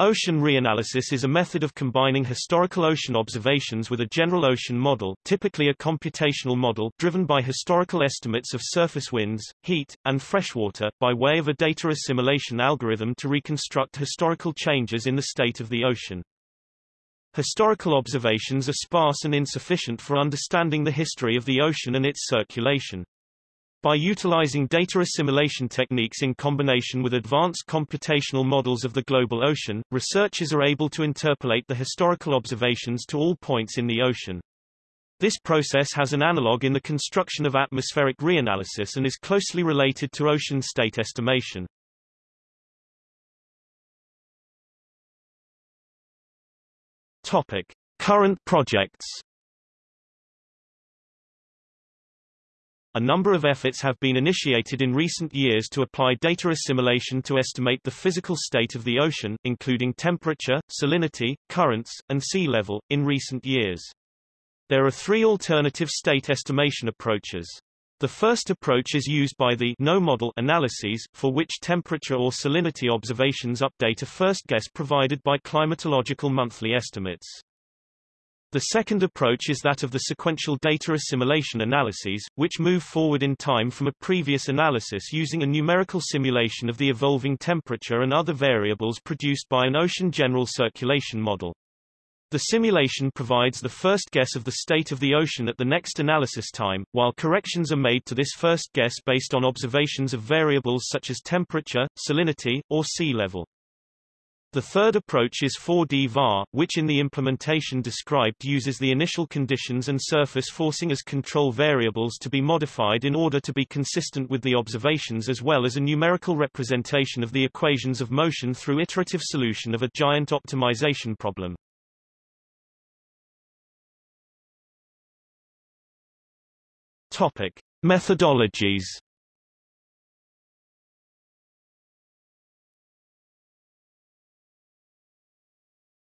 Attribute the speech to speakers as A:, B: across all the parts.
A: Ocean reanalysis is a method of combining historical ocean observations with a general ocean model, typically a computational model driven by historical estimates of surface winds, heat, and freshwater, by way of a data assimilation algorithm to reconstruct historical changes in the state of the ocean. Historical observations are sparse and insufficient for understanding the history of the ocean and its circulation. By utilizing data assimilation techniques in combination with advanced computational models of the global ocean, researchers are able to interpolate the historical observations to all points in the ocean. This process has an analog in the construction of atmospheric reanalysis and is closely related to ocean state estimation. Topic: Current projects A number of efforts have been initiated in recent years to apply data assimilation to estimate the physical state of the ocean, including temperature, salinity, currents, and sea level, in recent years. There are three alternative state estimation approaches. The first approach is used by the no-model analyses, for which temperature or salinity observations update a first guess provided by climatological monthly estimates. The second approach is that of the sequential data assimilation analyses, which move forward in time from a previous analysis using a numerical simulation of the evolving temperature and other variables produced by an ocean general circulation model. The simulation provides the first guess of the state of the ocean at the next analysis time, while corrections are made to this first guess based on observations of variables such as temperature, salinity, or sea level. The third approach is 4D VAR, which in the implementation described uses the initial conditions and surface forcing as control variables to be modified in order to be consistent with the observations as well as a numerical representation of the equations of motion through iterative solution of a giant optimization problem. Topic. Methodologies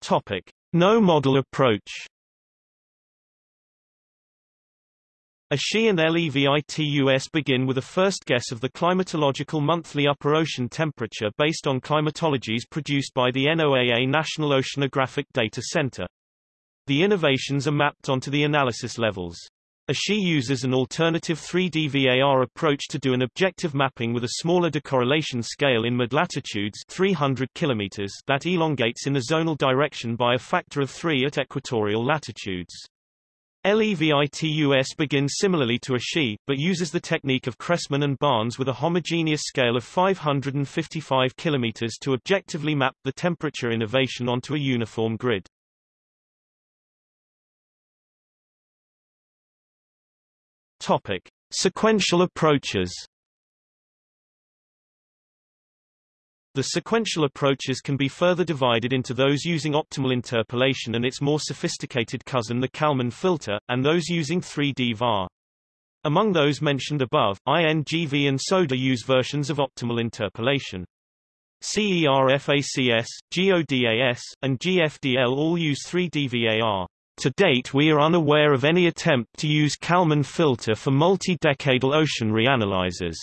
A: Topic. No model approach ASHE and LEVITUS begin with a first guess of the climatological monthly upper ocean temperature based on climatologies produced by the NOAA National Oceanographic Data Center. The innovations are mapped onto the analysis levels. ASHE uses an alternative 3D VAR approach to do an objective mapping with a smaller decorrelation scale in mid-latitudes 300 km that elongates in the zonal direction by a factor of 3 at equatorial latitudes. LEVITUS begins similarly to ASHE, but uses the technique of Cressman and Barnes with a homogeneous scale of 555 km to objectively map the temperature innovation onto a uniform grid. Topic: Sequential approaches. The sequential approaches can be further divided into those using optimal interpolation and its more sophisticated cousin the Kalman filter, and those using 3D VAR. Among those mentioned above, INGV and SODA use versions of optimal interpolation. CERFACS, GODAS, and GFDL all use 3D VAR. To date we are unaware of any attempt to use Kalman filter for multi-decadal ocean reanalyzers.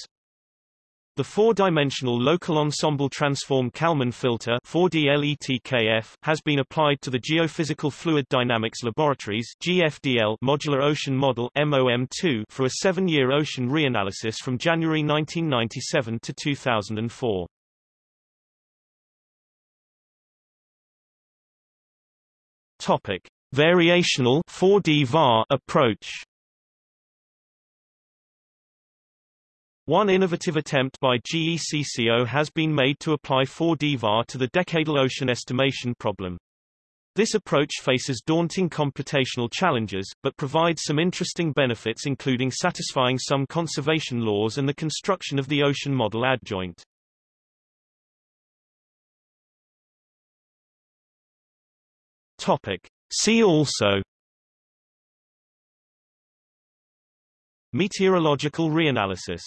A: The four-dimensional local ensemble transform Kalman filter 4D has been applied to the Geophysical Fluid Dynamics Laboratories GFDL Modular Ocean Model MOM2 for a seven-year ocean reanalysis from January 1997 to 2004. Topic. Variational 4D VAR approach One innovative attempt by GECCO has been made to apply 4D VAR to the decadal ocean estimation problem. This approach faces daunting computational challenges, but provides some interesting benefits including satisfying some conservation laws and the construction of the ocean model adjoint. Topic. See also Meteorological reanalysis